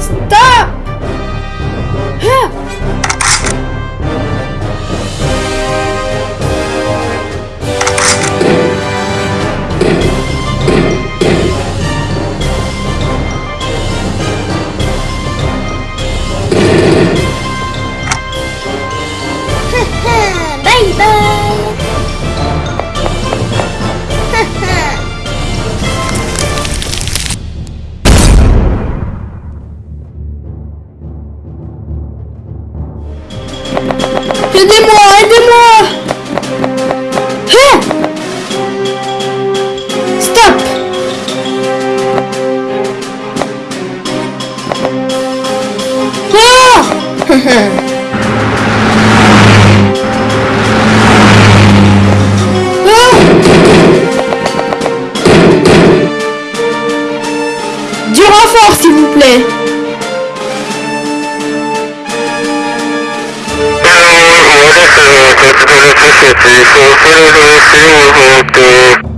Stop! Aidez-moi, aidez-moi. Hein? Stop. Ah! Ah Du renfort, s'il vous plaît Is the